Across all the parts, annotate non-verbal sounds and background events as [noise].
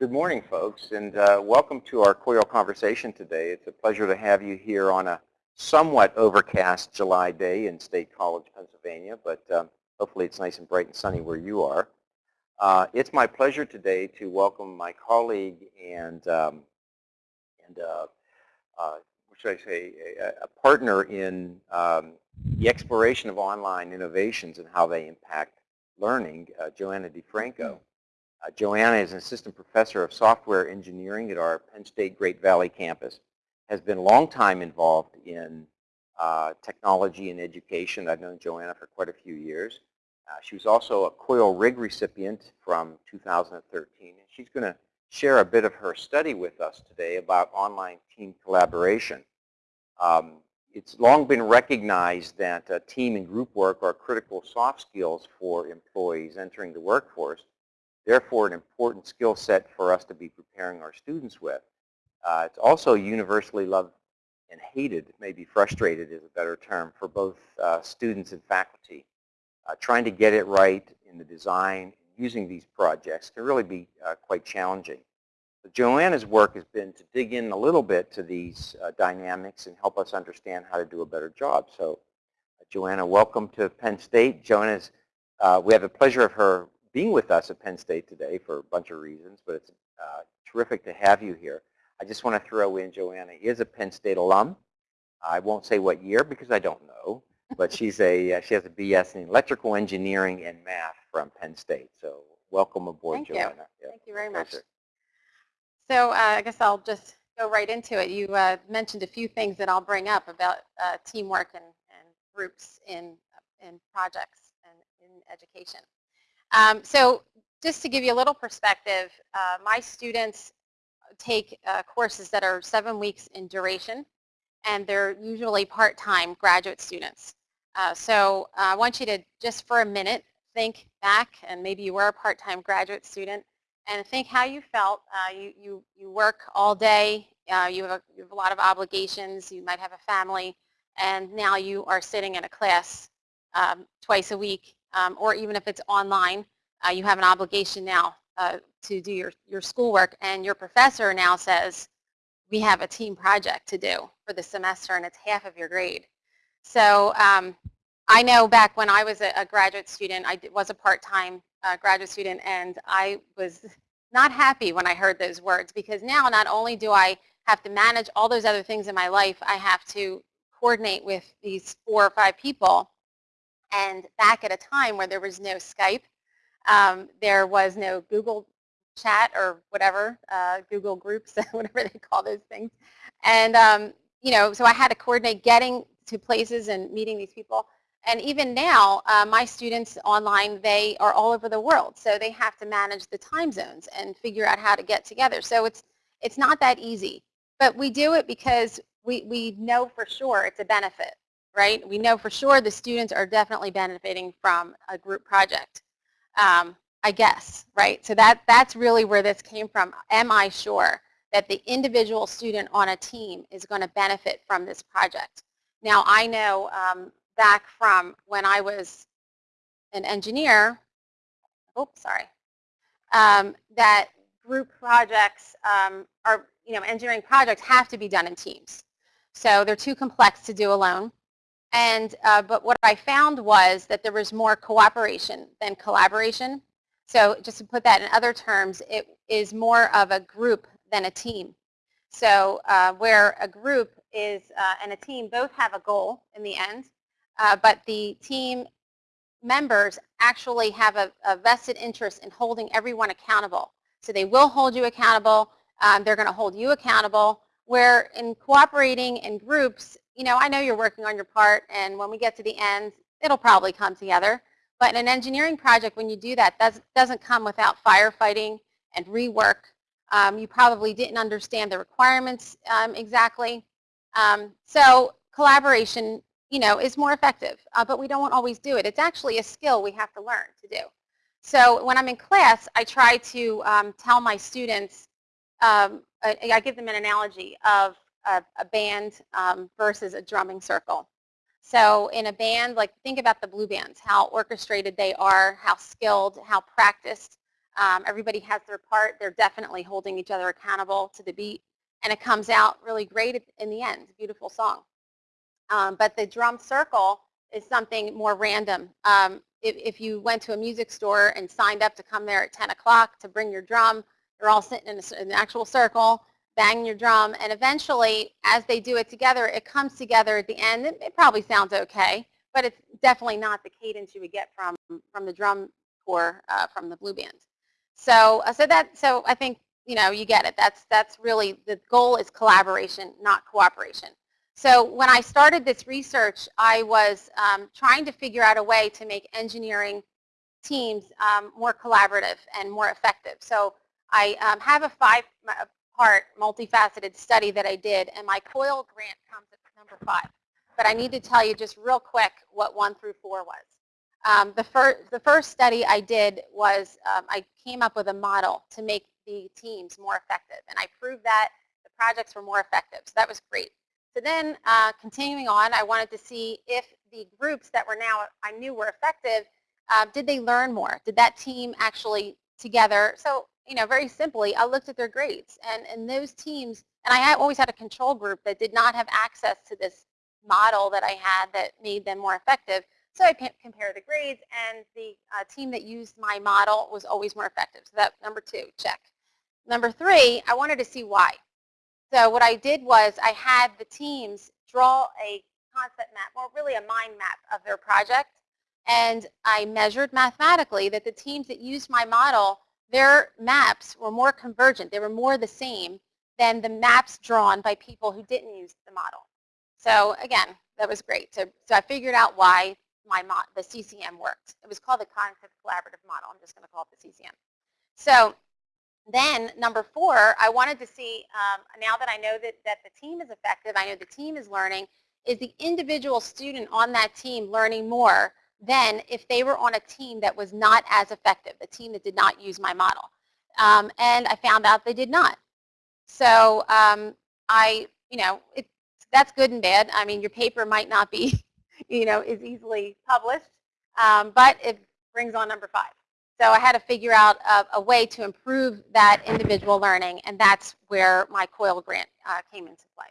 Good morning, folks, and uh, welcome to our COIL conversation today. It's a pleasure to have you here on a somewhat overcast July day in State College, Pennsylvania, but um, hopefully it's nice and bright and sunny where you are. Uh, it's my pleasure today to welcome my colleague and, um, and uh, uh what should I say, a, a partner in um, the exploration of online innovations and how they impact learning, uh, Joanna DeFranco. Uh, Joanna is an assistant professor of software engineering at our Penn State Great Valley campus, has been a long time involved in uh, technology and education. I've known Joanna for quite a few years. Uh, she was also a COIL RIG recipient from 2013. And she's going to share a bit of her study with us today about online team collaboration. Um, it's long been recognized that uh, team and group work are critical soft skills for employees entering the workforce therefore an important skill set for us to be preparing our students with. Uh, it's also universally loved and hated, maybe frustrated is a better term, for both uh, students and faculty. Uh, trying to get it right in the design using these projects can really be uh, quite challenging. So Joanna's work has been to dig in a little bit to these uh, dynamics and help us understand how to do a better job. So uh, Joanna, welcome to Penn State. Joanna's, we have the pleasure of her being with us at Penn State today for a bunch of reasons, but it's uh, terrific to have you here. I just want to throw in Joanna is a Penn State alum. I won't say what year because I don't know, but she's a uh, she has a BS in electrical engineering and math from Penn State. So welcome aboard, Thank Joanna. You. Thank you very much. So uh, I guess I'll just go right into it. You uh, mentioned a few things that I'll bring up about uh, teamwork and, and groups in in projects and in education. Um, so just to give you a little perspective, uh, my students take uh, courses that are seven weeks in duration, and they're usually part-time graduate students. Uh, so I want you to, just for a minute, think back, and maybe you were a part-time graduate student, and think how you felt. Uh, you, you, you work all day, uh, you have, a, you have a lot of obligations, you might have a family, and now you are sitting in a class um, twice a week um, or even if it's online, uh, you have an obligation now uh, to do your, your schoolwork and your professor now says, we have a team project to do for the semester and it's half of your grade. So um, I know back when I was a, a graduate student, I was a part-time uh, graduate student and I was not happy when I heard those words because now not only do I have to manage all those other things in my life, I have to coordinate with these four or five people and back at a time where there was no Skype, um, there was no Google chat or whatever, uh, Google groups, [laughs] whatever they call those things. And, um, you know, so I had to coordinate getting to places and meeting these people. And even now, uh, my students online, they are all over the world. So they have to manage the time zones and figure out how to get together. So it's, it's not that easy. But we do it because we, we know for sure it's a benefit right? We know for sure the students are definitely benefiting from a group project, um, I guess, right? So that, that's really where this came from. Am I sure that the individual student on a team is going to benefit from this project? Now, I know um, back from when I was an engineer, oh, sorry, um, that group projects um, are, you know, engineering projects have to be done in teams. So they're too complex to do alone. And, uh, but what I found was that there was more cooperation than collaboration. So just to put that in other terms, it is more of a group than a team. So uh, where a group is uh, and a team both have a goal in the end, uh, but the team members actually have a, a, vested interest in holding everyone accountable. So they will hold you accountable. Um, they're going to hold you accountable. Where in cooperating in groups, you know, I know you're working on your part, and when we get to the end, it'll probably come together. But in an engineering project, when you do that, that doesn't come without firefighting and rework. Um, you probably didn't understand the requirements um, exactly. Um, so collaboration, you know, is more effective, uh, but we don't always do it. It's actually a skill we have to learn to do. So when I'm in class, I try to um, tell my students, um, I, I give them an analogy of a, a band um, versus a drumming circle. So in a band, like think about the blue bands, how orchestrated they are, how skilled, how practiced. Um, everybody has their part. They're definitely holding each other accountable to the beat. And it comes out really great in the end. Beautiful song. Um, but the drum circle is something more random. Um, if, if, you went to a music store and signed up to come there at 10 o'clock to bring your drum, you're all sitting in, a, in an actual circle, banging your drum, and eventually, as they do it together, it comes together at the end. It, it probably sounds okay, but it's definitely not the cadence you would get from, from the drum corps uh, from the blue band. So, uh, so that, so I think, you know, you get it. That's, that's really, the goal is collaboration, not cooperation. So when I started this research, I was um, trying to figure out a way to make engineering teams um, more collaborative and more effective. So I um, have a five-part multifaceted study that I did, and my COIL grant comes at number five. But I need to tell you just real quick what one through four was. Um, the, fir the first study I did was um, I came up with a model to make the teams more effective, and I proved that the projects were more effective. So that was great. So then uh, continuing on, I wanted to see if the groups that were now I knew were effective, uh, did they learn more? Did that team actually together? So, you know, very simply, I looked at their grades. And, and those teams, and I always had a control group that did not have access to this model that I had that made them more effective. So I compared the grades, and the uh, team that used my model was always more effective. So that number two, check. Number three, I wanted to see why. So what I did was I had the teams draw a concept map, or really a mind map of their project, and I measured mathematically that the teams that used my model, their maps were more convergent. They were more the same than the maps drawn by people who didn't use the model. So again, that was great. So, so I figured out why my the CCM worked. It was called the Cognitive Collaborative Model. I'm just going to call it the CCM. So then number four, I wanted to see, um, now that I know that, that the team is effective, I know the team is learning, is the individual student on that team learning more than if they were on a team that was not as effective, the team that did not use my model. Um, and I found out they did not. So um, I, you know, it, that's good and bad. I mean, your paper might not be, [laughs] you know, is easily published, um, but it brings on number five. So I had to figure out a, a, way to improve that individual learning, and that's where my COIL grant uh, came into play.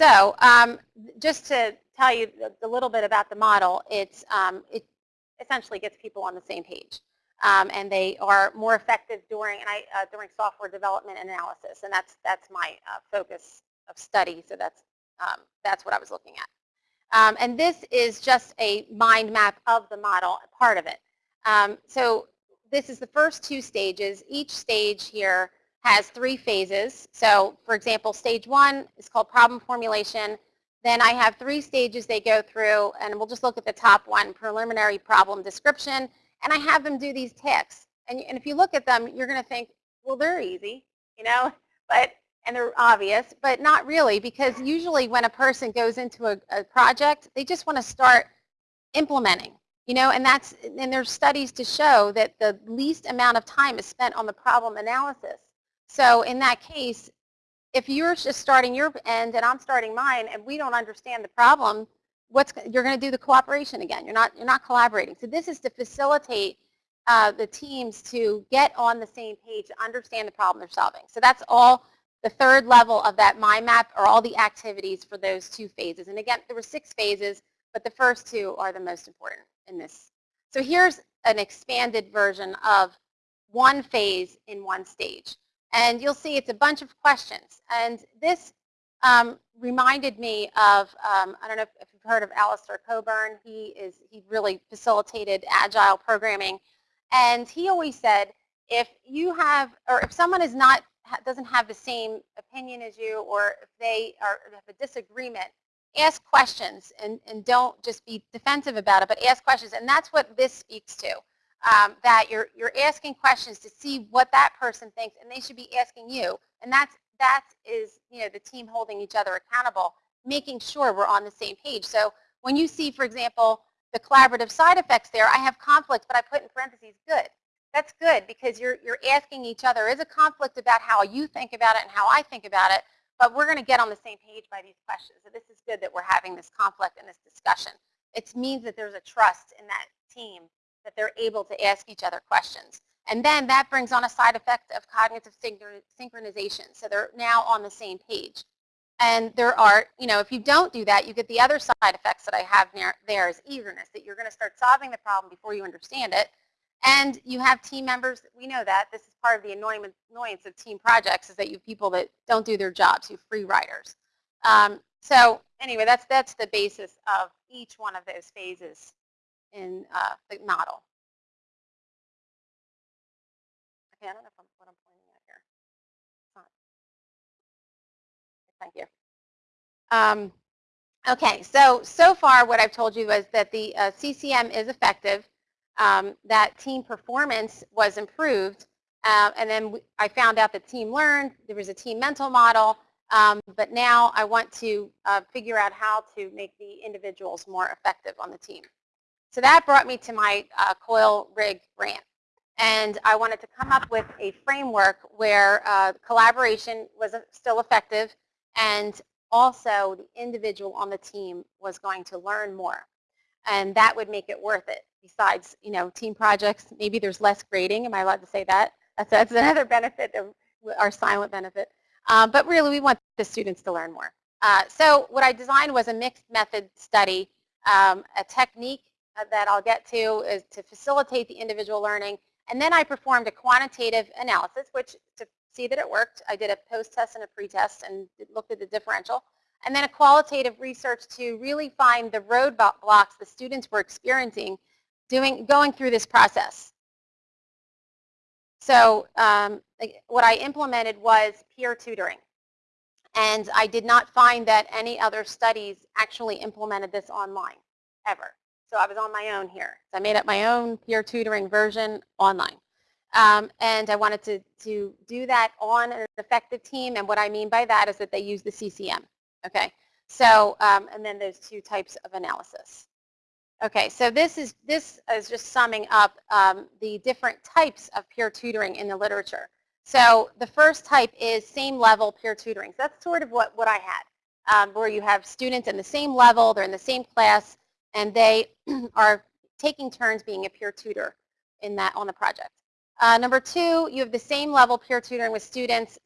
So um, just to tell you a little bit about the model, it's, um, it essentially gets people on the same page. Um, and they are more effective during, and I, uh, during software development and analysis, and that's, that's my uh, focus of study, so that's, um, that's what I was looking at. Um, and this is just a mind map of the model, part of it. Um, so this is the first two stages. Each stage here has three phases. So for example, stage one is called problem formulation. Then I have three stages they go through, and we'll just look at the top one, preliminary problem description. And I have them do these tasks. And, and if you look at them, you're going to think, well, they're easy, you know, but and they're obvious, but not really because usually when a person goes into a, a project, they just want to start implementing, you know, and that's, and there's studies to show that the least amount of time is spent on the problem analysis. So in that case, if you're just starting your end and I'm starting mine and we don't understand the problem, what's, you're going to do the cooperation again. You're not, you're not collaborating. So this is to facilitate uh, the teams to get on the same page, understand the problem they're solving. So that's all the third level of that mind map are all the activities for those two phases. And again, there were six phases, but the first two are the most important in this. So here's an expanded version of one phase in one stage. And you'll see it's a bunch of questions. And this um, reminded me of, um, I don't know if, you've heard of Alistair Cockburn. He, is, he really facilitated agile programming. And he always said, if you have, or if someone is not doesn't have the same opinion as you or if they are, have a disagreement, ask questions and, and don't just be defensive about it, but ask questions. And that's what this speaks to, um, that you're, you're asking questions to see what that person thinks and they should be asking you. And that's, that is, you know, the team holding each other accountable, making sure we're on the same page. So when you see, for example, the collaborative side effects there, I have conflict, but I put in parentheses good. That's good because you're, you're asking each other, is a conflict about how you think about it and how I think about it, but we're going to get on the same page by these questions. So this is good that we're having this conflict and this discussion. It means that there's a trust in that team that they're able to ask each other questions. And then that brings on a side effect of cognitive synchronization. So they're now on the same page. And there are, you know, if you don't do that, you get the other side effects that I have there is eagerness, that you're going to start solving the problem before you understand it. And you have team members, we know that. This is part of the annoyance of team projects is that you have people that don't do their jobs, you have free riders. Um, so anyway, that's, that's the basis of each one of those phases in uh, the model. Okay, I don't know if I'm, what I'm pointing at here. Thank you. Um, okay, so, so far what I've told you was that the uh, CCM is effective, um, that team performance was improved, uh, and then I found out that team learned, there was a team mental model, um, but now I want to uh, figure out how to make the individuals more effective on the team. So that brought me to my uh, coil rig grant. And I wanted to come up with a framework where uh, collaboration was still effective and also the individual on the team was going to learn more. And that would make it worth it. Besides, you know, team projects, maybe there's less grading. Am I allowed to say that? That's, that's [laughs] another benefit of our silent benefit. Uh, but really, we want the students to learn more. Uh, so what I designed was a mixed method study, um, a technique uh, that I'll get to is to facilitate the individual learning. And then I performed a quantitative analysis, which to see that it worked, I did a post-test and a pre-test and looked at the differential. And then a qualitative research to really find the roadblocks the students were experiencing doing, going through this process. So um, what I implemented was peer tutoring. And I did not find that any other studies actually implemented this online, ever. So I was on my own here. So I made up my own peer tutoring version online. Um, and I wanted to, to do that on an effective team. And what I mean by that is that they use the CCM. Okay. So, um, and then there's two types of analysis. Okay, so this is, this is just summing up um, the different types of peer tutoring in the literature. So the first type is same level peer tutoring. So that's sort of what, what I had, um, where you have students in the same level, they're in the same class, and they [clears throat] are taking turns being a peer tutor in that on the project. Uh, number two, you have the same level peer tutoring with students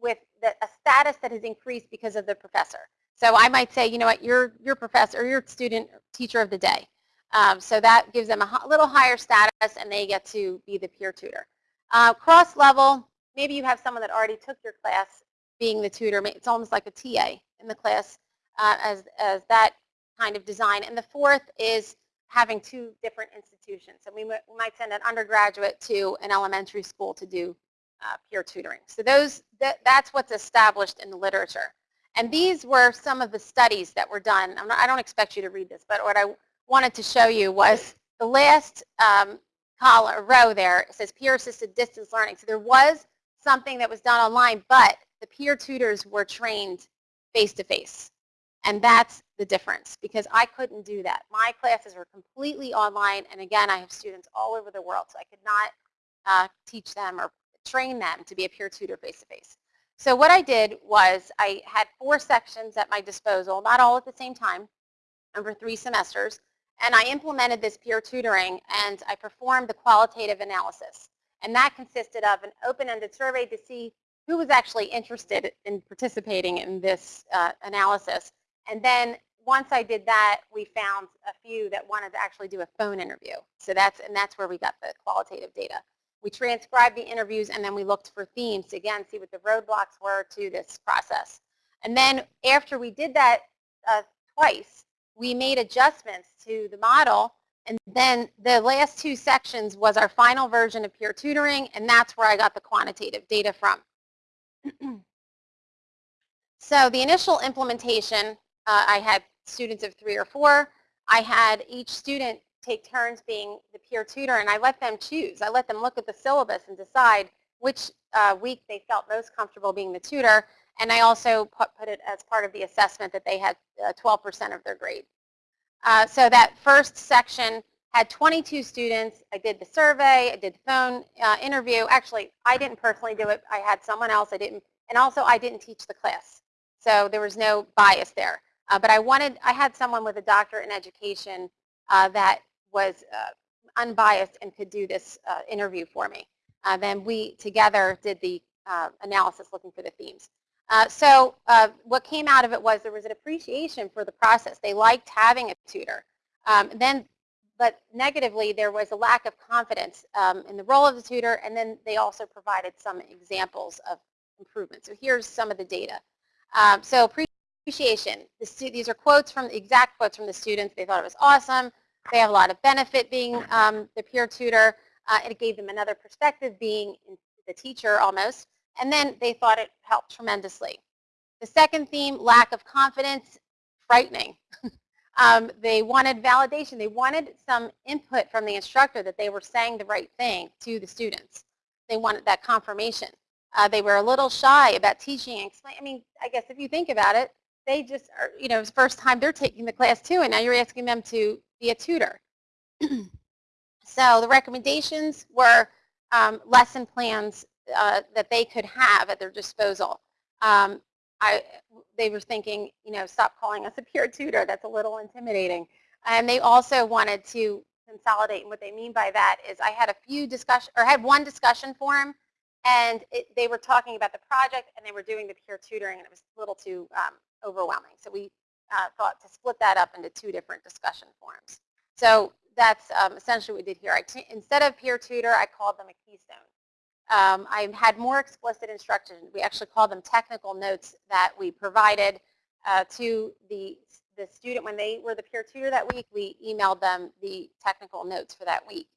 with the, a status that has increased because of the professor. So I might say, you know what, you're your professor, your student teacher of the day. Um, so that gives them a little higher status and they get to be the peer tutor. Uh, cross level, maybe you have someone that already took your class being the tutor. It's almost like a TA in the class uh, as, as that kind of design. And the fourth is having two different institutions. So we, we might send an undergraduate to an elementary school to do uh, peer tutoring. So those that, that's what's established in the literature. And these were some of the studies that were done. Not, I don't expect you to read this, but what I wanted to show you was the last um, column, row there says peer-assisted distance learning. So there was something that was done online, but the peer tutors were trained face-to-face. -face. And that's the difference because I couldn't do that. My classes were completely online and again I have students all over the world so I could not uh, teach them or train them to be a peer tutor face-to-face. -face. So what I did was I had four sections at my disposal, not all at the same time, over three semesters, and I implemented this peer tutoring and I performed the qualitative analysis. And that consisted of an open-ended survey to see who was actually interested in participating in this uh, analysis. And then once I did that, we found a few that wanted to actually do a phone interview. So that's, and that's where we got the qualitative data. We transcribed the interviews and then we looked for themes to again see what the roadblocks were to this process. And then after we did that uh, twice, we made adjustments to the model and then the last two sections was our final version of peer tutoring and that's where I got the quantitative data from. [clears throat] so the initial implementation, uh, I had students of three or four. I had each student take turns being the peer tutor and I let them choose. I let them look at the syllabus and decide which uh, week they felt most comfortable being the tutor and I also put, put it as part of the assessment that they had 12% uh, of their grade. Uh, so that first section had 22 students. I did the survey, I did the phone uh, interview. Actually, I didn't personally do it. I had someone else. I didn't, and also I didn't teach the class. So there was no bias there. Uh, but I wanted, I had someone with a doctorate in education uh, that was uh, unbiased and could do this uh, interview for me. Uh, then we together did the uh, analysis looking for the themes. So what came out of it was there was an appreciation for the process. They liked having a tutor. Um, then, but negatively, there was a lack of confidence um, in the role of the tutor, and then they also provided some examples of improvement. So here's some of the data. Um, so appreciation. The these are quotes from exact quotes from the students. They thought it was awesome. They have a lot of benefit being um, the peer tutor. Uh, it gave them another perspective being the teacher almost. And then they thought it helped tremendously. The second theme, lack of confidence, frightening. [laughs] um, they wanted validation. They wanted some input from the instructor that they were saying the right thing to the students. They wanted that confirmation. Uh, they were a little shy about teaching and explaining. I mean, I guess if you think about it, they just are, you know, it's first time they're taking the class too, and now you're asking them to be a tutor. [clears throat] so the recommendations were um, lesson plans uh, that they could have at their disposal. Um, I, they were thinking, you know, stop calling us a peer tutor. That's a little intimidating. And they also wanted to consolidate. And what they mean by that is I had a few discussion, or I had one discussion forum, and it, they were talking about the project, and they were doing the peer tutoring, and it was a little too um, overwhelming. So we uh, thought to split that up into two different discussion forums. So that's um, essentially what we did here. Instead of peer tutor, I called them a keystone. Um, I had more explicit instructions. We actually called them technical notes that we provided uh, to the, the student when they were the peer tutor that week. We emailed them the technical notes for that week,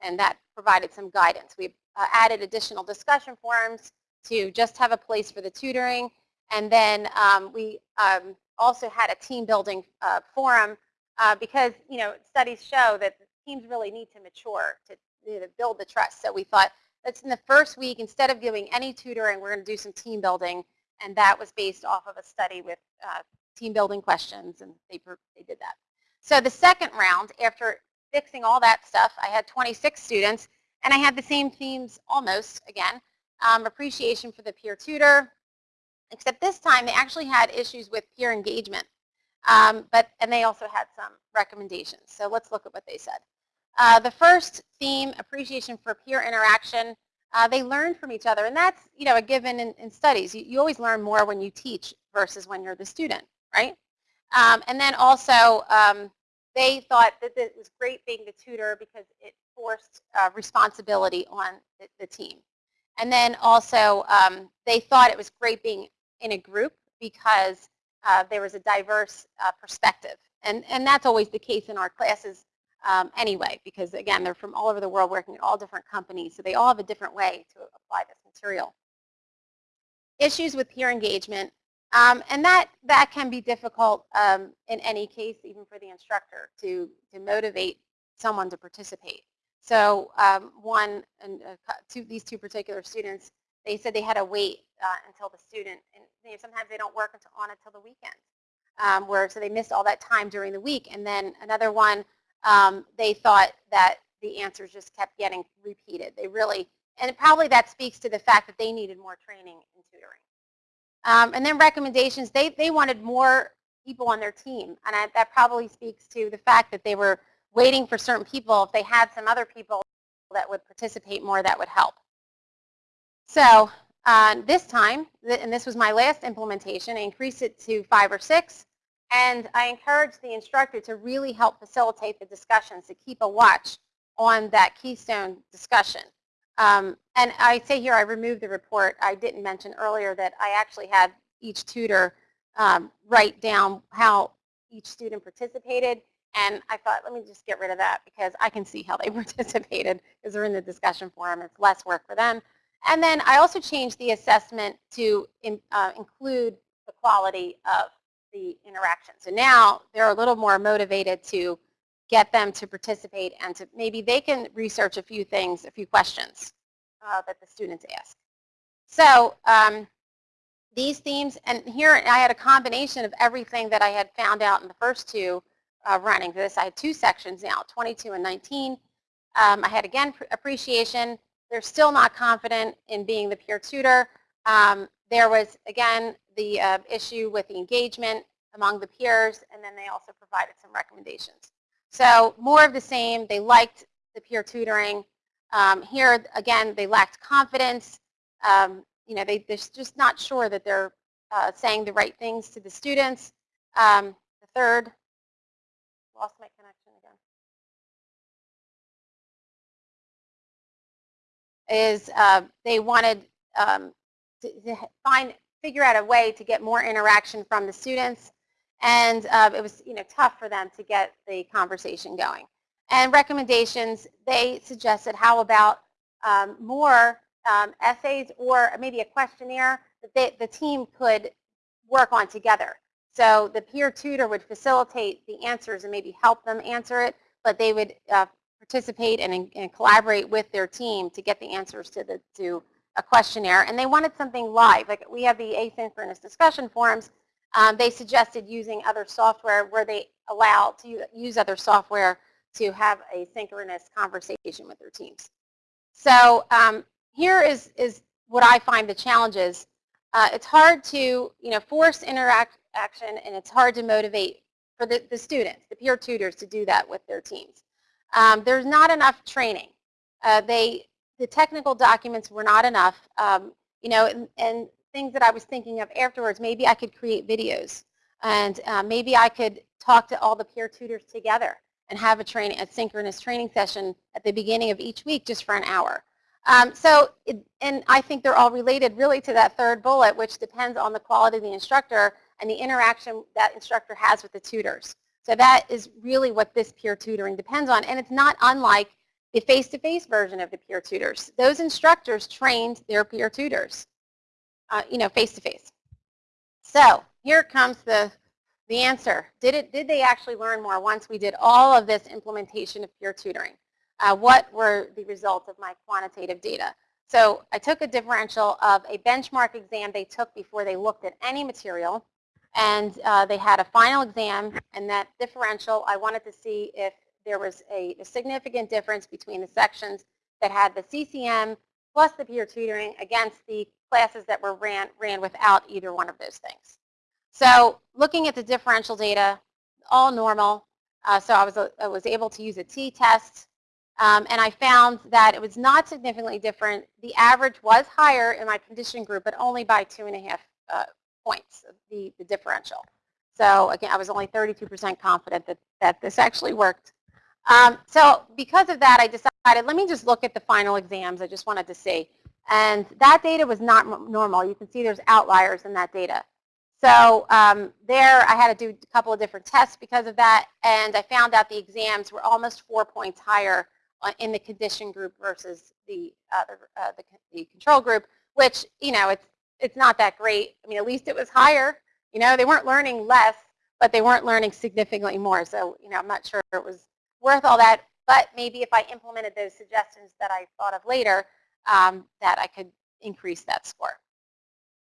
and that provided some guidance. We uh, added additional discussion forums to just have a place for the tutoring, and then um, we um, also had a team building uh, forum uh, because you know studies show that teams really need to mature to, you know, build the trust. So we thought that's in the first week, instead of doing any tutoring, we're going to do some team building. And that was based off of a study with uh, team building questions, and they, they did that. So the second round, after fixing all that stuff, I had 26 students, and I had the same themes almost again. Um, appreciation for the peer tutor, except this time they actually had issues with peer engagement. Um, but And they also had some recommendations. So let's look at what they said. Uh, the first theme, appreciation for peer interaction, uh, they learn from each other. And that's you know, a given in, in studies. You, you, always learn more when you teach versus when you're the student, right? Um, and then also, um, they thought that it was great being the tutor because it forced uh, responsibility on the, the, team. And then also, um, they thought it was great being in a group because uh, there was a diverse uh, perspective. And, and that's always the case in our classes um, anyway, because again, they're from all over the world working at all different companies, so they all have a different way to apply this material. Issues with peer engagement, um, and that, that can be difficult um, in any case, even for the instructor, to, to motivate someone to participate. So um, one, and uh, two, these two particular students, they said they had to wait uh, until the student, and you know, sometimes they don't work until, on until the weekend, um, where so they missed all that time during the week. And then another one, um, they thought that the answers just kept getting repeated. They really, and probably that speaks to the fact that they needed more training in tutoring. Um, and then recommendations, they, they wanted more people on their team. And I, that probably speaks to the fact that they were waiting for certain people. If they had some other people that would participate more, that would help. So uh, this time, and this was my last implementation, I increased it to five or six. And I encouraged the instructor to really help facilitate the discussions, to keep a watch on that keystone discussion. Um, and I say here I removed the report. I didn't mention earlier that I actually had each tutor um, write down how each student participated. And I thought, let me just get rid of that because I can see how they [laughs] participated because they're in the discussion forum. It's less work for them. And then I also changed the assessment to in, uh, include the quality of the interaction. So now they're a little more motivated to get them to participate and to maybe they can research a few things, a few questions uh, that the students ask. So um, these themes, and here I had a combination of everything that I had found out in the first two uh, running this. I had two sections now, 22 and 19. Um, I had, again, appreciation. They're still not confident in being the peer tutor. Um, there was, again, the uh, issue with the engagement. among the peers, and then they also provided some recommendations. So more of the same. They liked the peer tutoring. Um, here, again, they lacked confidence. Um, you know, they, they're just not sure that they're uh, saying the right things to the students. Um, the third, lost my connection is uh, they wanted um, to, to, find, figure out a way to get more interaction from the students. And uh, it was, you know, tough for them to get the conversation going. And recommendations, they suggested how about um, more um, essays or maybe a questionnaire that they, the team could work on together. So the peer tutor would facilitate the answers and maybe help them answer it, but they would uh, participate and, and, collaborate with their team to get the answers to the to a questionnaire. And they wanted something live. Like we have the asynchronous discussion forums. Um, they suggested using other software where they allow to use other software to have a synchronous conversation with their teams. So um, here is, is what I find the challenges. Uh, it's hard to you know, force interaction and it's hard to motivate for the, the students, the peer tutors, to do that with their teams. Um, there's not enough training. Uh, they, the technical documents were not enough. Um, you know, and, and, things that I was thinking of afterwards, maybe I could create videos and uh, maybe I could talk to all the peer tutors together and have a training, a synchronous training session at the beginning of each week just for an hour. Um, so, it, and I think they're all related really to that third bullet, which depends on the quality of the instructor and the interaction that instructor has with the tutors. So that is really what this peer tutoring depends on. And it's not unlike the face-to-face -face version of the peer tutors. Those instructors trained their peer tutors, uh, you know, face-to-face. -face. So here comes the, the answer. Did, it, did they actually learn more once we did all of this implementation of peer tutoring? uh, what were the results of my quantitative data. So I took a differential of a benchmark exam they took before they looked at any material, and uh, they had a final exam, and that differential, I wanted to see if there was a, a significant difference between the sections that had the CCM plus the peer tutoring against the classes that were ran, ran without either one of those things. So looking at the differential data, all normal. Uh, so I was, I was able to use a t-test um, and I found that it was not significantly different. The average was higher in my condition group, but only by two and a half uh, points, the, the differential. So again, I was only 32% confident that, that this actually worked. Um, so because of that, I decided, let me just look at the final exams. I just wanted to see. And that data was not normal. You can see there's outliers in that data. So um, there I had to do a couple of different tests because of that, and I found out the exams were almost four points higher uh, in the condition group versus the, other, uh, the, the control group, which, you know, it's, it's not that great. I mean, at least it was higher. You know, they weren't learning less, but they weren't learning significantly more. So, you know, I'm not sure it was worth all that. But maybe if I implemented those suggestions that I thought of later, um, that I could increase that score.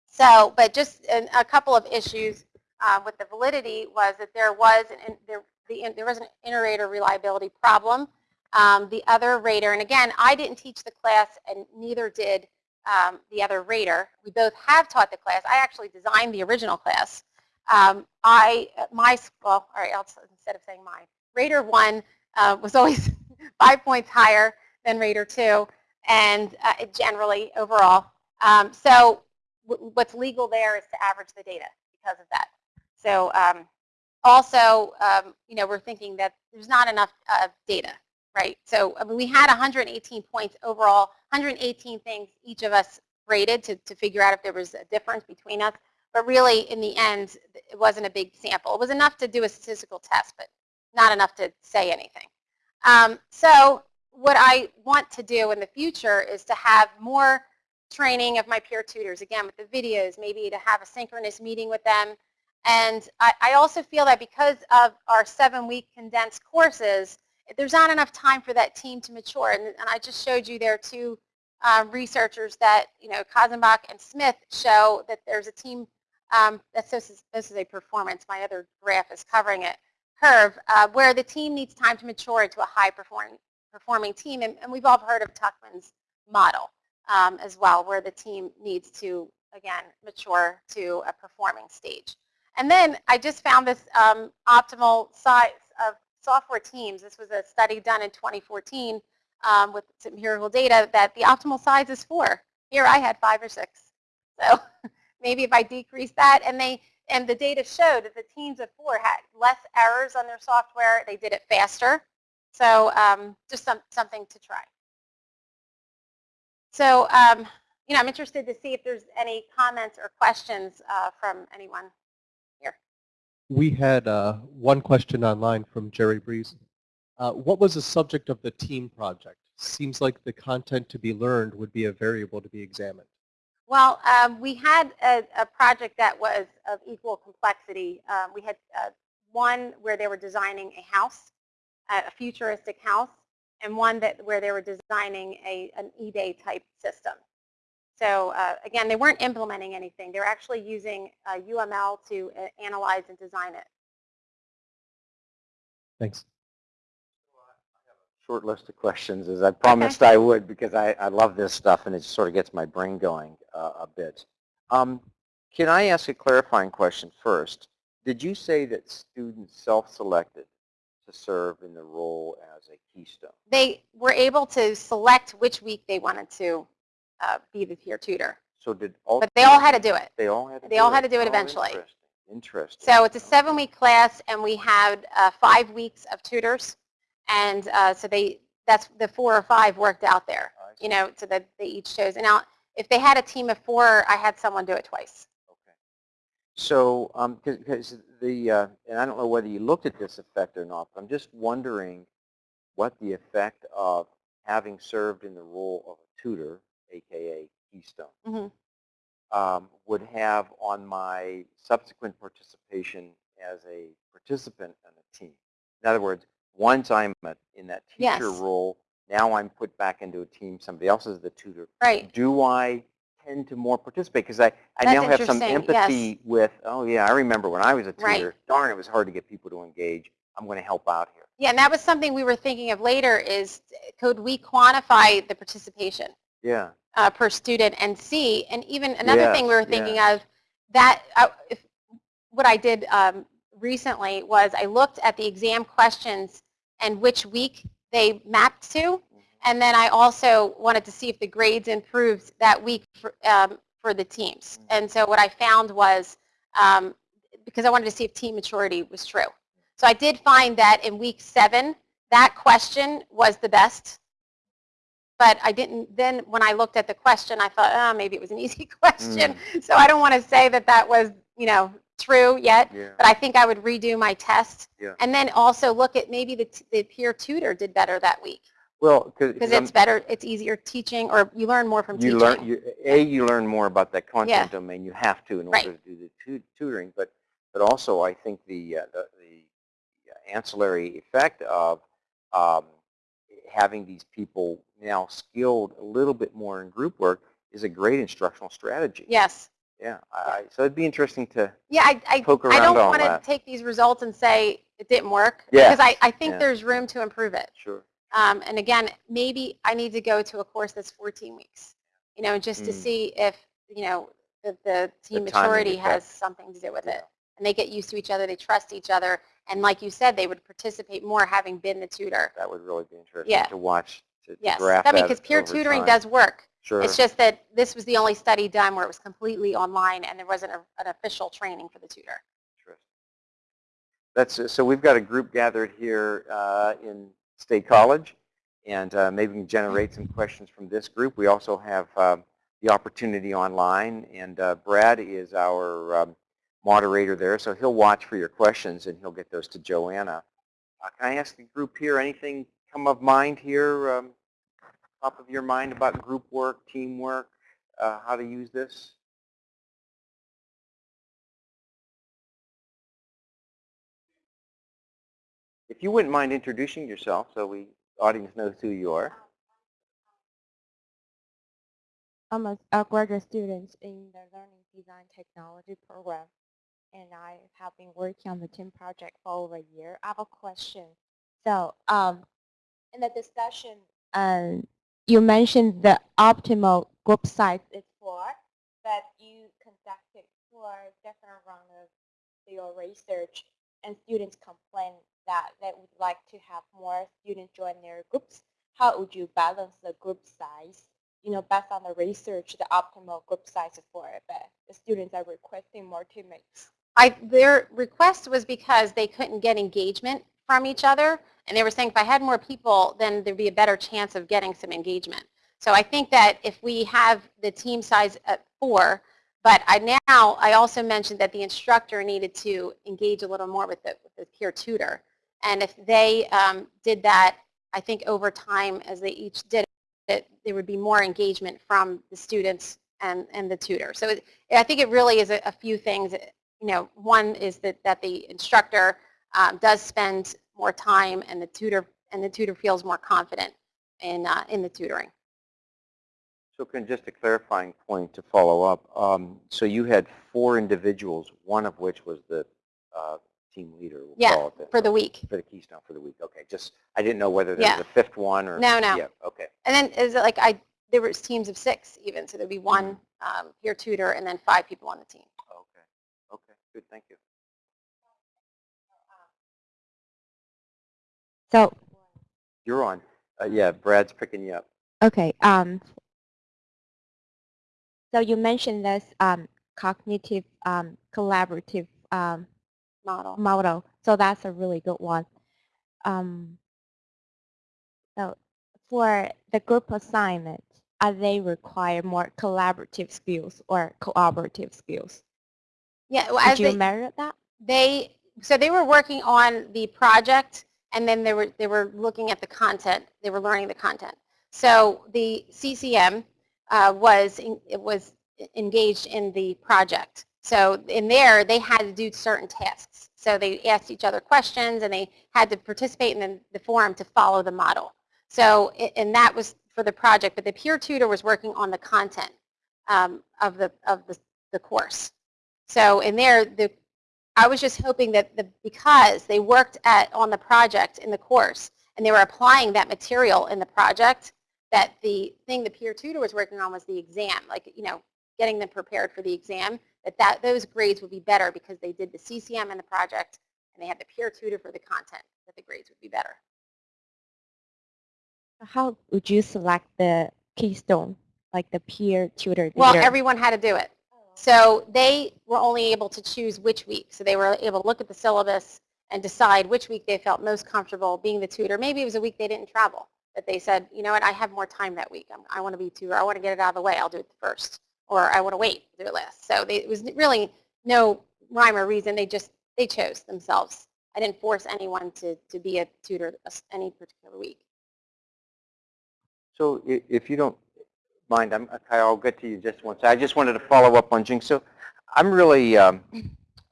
So, but just an, a couple of issues uh, with the validity was that there was an, there, the, there was an inter-rater reliability problem um, the other rater, and again, I didn't teach the class and neither did um, the other rater. We both have taught the class. I actually designed the original class. Um, I, my, well, all right, I'll, instead of saying my, rater one uh, was always [laughs] five points higher than rater two, and uh, generally overall. Um, so what's legal there is to average the data because of that. So um, also, um, you know, we're thinking that there's not enough uh, data right? So I mean, we had 118 points overall, 118 things each of us rated to, to figure out if there was a difference between us. But really, in the end, it wasn't a big sample. It was enough to do a statistical test, but not enough to say anything. Um, so what I want to do in the future is to have more training of my peer tutors, again, with the videos, maybe to have a synchronous meeting with them. And I, I also feel that because of our seven-week condensed courses, there's not enough time for that team to mature. And, and I just showed you there two um, researchers that, you know, Katzenbach and Smith show that there's a team, um, that's, this, is, this is a performance, my other graph is covering it, curve, uh, where the team needs time to mature into a high performing, performing team. And, and we've all heard of Tuckman's model um, as well, where the team needs to, again, mature to a performing stage. And then I just found this um, optimal size of software teams. This was a study done in 2014 um, with some empirical data that the optimal size is four. Here I had five or six. So [laughs] maybe if I decrease that, and they and the data showed that the teams of four had less errors on their software. They did it faster. So um, just some, something to try. So um, you know, I'm interested to see if there's any comments or questions uh, from anyone. We had uh, one question online from Jerry Breeze. Uh, what was the subject of the team project? Seems like the content to be learned would be a variable to be examined. Well, um, we had a, a, project that was of equal complexity. Um, we had uh, one where they were designing a house, a futuristic house, and one that where they were designing a, an eBay type system. So uh, again, they weren't implementing anything. They were actually using uh, UML to uh, analyze and design it. Thanks. I I have a short list of questions as I promised okay. I would because I, I love this stuff and it sort of gets my brain going uh, a bit. Um, can I ask a clarifying question first? Did you say that students self-selected to serve in the role as a keystone? They were able to select which week they wanted to uh, be the peer tutor. So did all? But they all had to do it. They all had to. They all it. had to do it oh, eventually. Interesting. Interesting. So it's a seven-week class, and we had uh, five weeks of tutors, and uh, so they that's the four or five worked out there. You know, so that they each chose. And now, if they had a team of four, I had someone do it twice. Okay. So, because um, the uh, and I don't know whether you looked at this effect or not, but I'm just wondering what the effect of having served in the role of a tutor aka Keystone, mm -hmm. um, would have on my subsequent participation as a participant on a team. In other words, once I'm in that teacher yes. role, now I'm put back into a team, somebody else is the tutor. Right. Do I tend to more participate? Because I, I now have some empathy yes. with, oh yeah, I remember when I was a tutor, right. darn, it was hard to get people to engage. I'm going to help out here. Yeah, and that was something we were thinking of later is could we quantify the participation? Yeah uh, per student and see. And even another thing we were thinking yeah. of, that uh, if, what I did um, recently was I looked at the exam questions and which week they mapped to. Mm-hmm. And then I also wanted to see if the grades improved that week for, um, for the teams. Mm-hmm. And so what I found was, um, because I wanted to see if team maturity was true. So I did find that in week seven, that question was the best but I didn't, then when I looked at the question, I thought, oh, maybe it was an [laughs] easy question. Mm. So I don't want to say that that was, you know, true yet, yeah. but I think I would redo my test. Yeah. And then also look at maybe the, the peer tutor did better that week. Well, because it's better, it's easier teaching, or you learn more from you teaching. Learn, you, a, you learn more about that content yeah. domain. You have to in order right. to do the tu tutoring. But, but also, I think the, uh, the, the ancillary effect of um, having these people now skilled a little bit more in group work is a great instructional strategy. Yes. Yeah, I, so it'd be interesting to yeah, I, I, poke around I don't want to take these results and say it didn't work yeah. because I, I think yeah. there's room to improve it. Sure. Um, and again, maybe I need to go to a course that's 14 weeks, you know, just mm. to see if, you know, the, the team the maturity has something to do with yeah. it. And they get used to each other, they trust each other, and like you said, they would participate more having been the tutor. That would really be interesting yeah. to watch to, yes. to graph I mean, that because peer tutoring time. does work. Sure. It's just that this was the only study done where it was completely online and there wasn't a, an official training for the tutor. That's so we've got a group gathered here uh, in State College, and uh, maybe we can generate some questions from this group. We also have um, the opportunity online, and uh, Brad is our um, moderator there, so he'll watch for your questions and he'll get those to Joanna. Uh, can I ask the group here anything come of mind here, um, top of your mind about group work, teamwork, uh, how to use this? If you wouldn't mind introducing yourself so we audience knows who you are. I'm a, a graduate student in the Learning Design Technology program, and I have been working on the team project for over a year. I have a question. So um, in the discussion, um, you mentioned the optimal group size is four, but you conducted four different rounds of your research and students complain that they would like to have more students join their groups, how would you balance the group size? You know, based on the research, the optimal group size for it, but the students are requesting more teammates. I, their request was because they couldn't get engagement from each other, and they were saying if I had more people, then there'd be a better chance of getting some engagement. So I think that if we have the team size at four, but I now, I also mentioned that the instructor needed to engage a little more with the, with the peer tutor. And if they um, did that, I think over time, as they each did it, there would be more engagement from the students and, and the tutor. So it, I think it really is a, a few things. You know, one is that, that the instructor um, does spend more time and the tutor and the tutor feels more confident in, uh, in the tutoring. So can just a clarifying point to follow up. Um, so you had four individuals, one of which was the uh, team leader. We'll Yeah, call it that, for the week. For the Keystone for the week. Okay. Just I didn't know whether there Yeah. was a fifth one or. No, no. Yeah. Okay. And then is it like I, there was teams of six even, so there'd be one um, peer tutor and then five people on the team. Okay. Okay. Good. Thank you. So, You're on. Uh, yeah. Brad's picking you up. okay, um, so you mentioned this um, cognitive um, collaborative um, Model. model. So that's a really good one. Um, so for the group assignment, are they require more collaborative skills or cooperative skills? Yeah, well, Did as you they, measure that? they, so they were working on the project and then they were, they were looking at the content. They were learning the content. So the CCM uh, was, in, was engaged in the project. So in there, they had to do certain tasks. So they asked each other questions and they had to participate in the, the forum to follow the model. So, and that was for the project, but the peer tutor was working on the content um, of the, of the, the course. So in there, the, I was just hoping that the, because they worked at, on the project in the course and they were applying that material in the project, that the thing the peer tutor was working on was the exam, like, you know, getting them prepared for the exam, that, that those grades would be better because they did the CCM in the project and they had the peer tutor for the content, that the grades would be better. How would you select the keystone, like the peer tutor Well, leader? everyone had to do it. So they were only able to choose which week. So they were able to look at the syllabus and decide which week they felt most comfortable being the tutor. Maybe it was a week they didn't travel, that they said, you know what, I have more time that week. I'm, I want to be tutor. I want to get it out of the way. I'll do it first. Or I want to wait, do it last. So they, it was really no rhyme or reason. They just, they chose themselves. I didn't force anyone to, to be a tutor any particular week. So if you don't mind, I'm, Kyle, I'll get to you just once. I just wanted to follow up on Jing. So I'm really, um,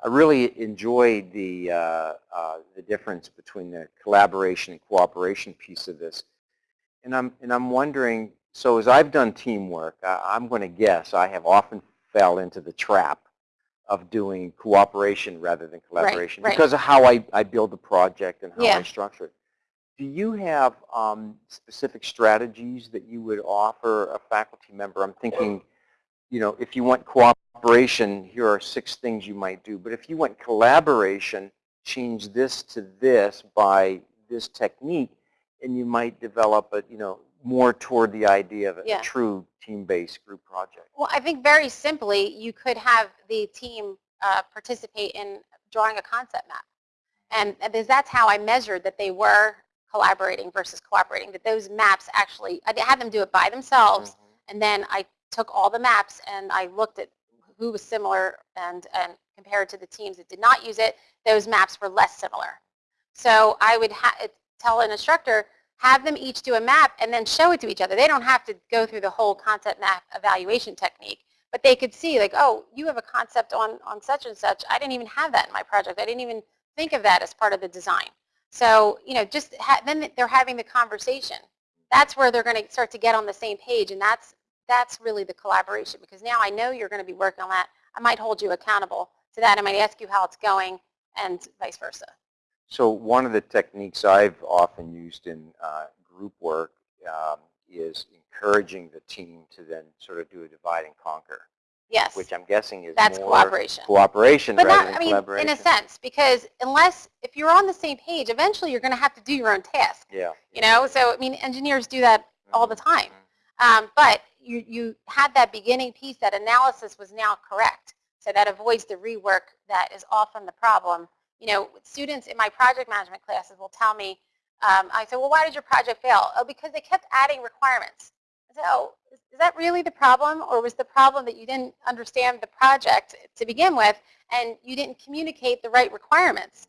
I really enjoyed the, uh, uh, the difference between the collaboration and cooperation piece of this. And I'm, and I'm wondering, so as I've done teamwork, I, I'm going to guess I have often fell into the trap of doing cooperation rather than collaboration right. because of how I, I build the project and how Yeah. I structure it. Do you have um, specific strategies that you would offer a faculty member? I'm thinking, you know, if you want cooperation, here are six things you might do. But if you want collaboration, change this to this by this technique, and you might develop a, you know, more toward the idea of a, Yeah. true team-based group project. Well, I think very simply, you could have the team uh, participate in drawing a concept map. And and that's how I measured that they were collaborating versus cooperating, that those maps actually, I had them do it by themselves, mm-hmm. and then I took all the maps and I looked at who was similar and, and compared to the teams that did not use it, those maps were less similar. So I would ha tell an instructor, have them each do a map and then show it to each other. They don't have to go through the whole concept map evaluation technique, but they could see like, oh, you have a concept on, on such and such. I didn't even have that in my project. I didn't even think of that as part of the design. So, you know, just then they're having the conversation. That's where they're going to start to get on the same page, and that's that's really the collaboration because now I know you're going to be working on that. I might hold you accountable to that. I might ask you how it's going and vice versa. So one of the techniques I've often used in uh, group work um, is encouraging the team to then sort of do a divide and conquer. Yes, which I'm guessing is that's more cooperation. cooperation But rather not, than I mean, collaboration. in a sense, because unless, if you're on the same page, eventually you're going to have to do your own task, Yeah. you know? So, I mean, engineers do that all the time. Um, but you, you had that beginning piece, that analysis was now correct. So that avoids the rework that is often the problem. You know, students in my project management classes will tell me, um, I say, well, why did your project fail? Oh, because they kept adding requirements. Said, oh, is, that really the problem? Or was the problem that you didn't understand the project to begin with and you didn't communicate the right requirements?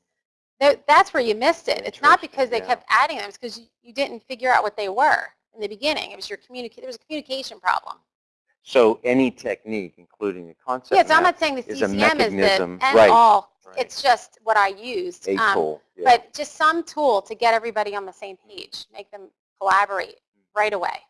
That's where you missed it. It's not because they yeah. kept adding them. It's because you, you didn't figure out what they were in the beginning. It was your communica- there was a communication problem. So any technique, including the concept Yeah, so I'm not saying the is a CCM is the mechanism, end right, all. right. It's just what I used. a Um, tool. yeah. But just some tool to get everybody on the same page, make them collaborate right away.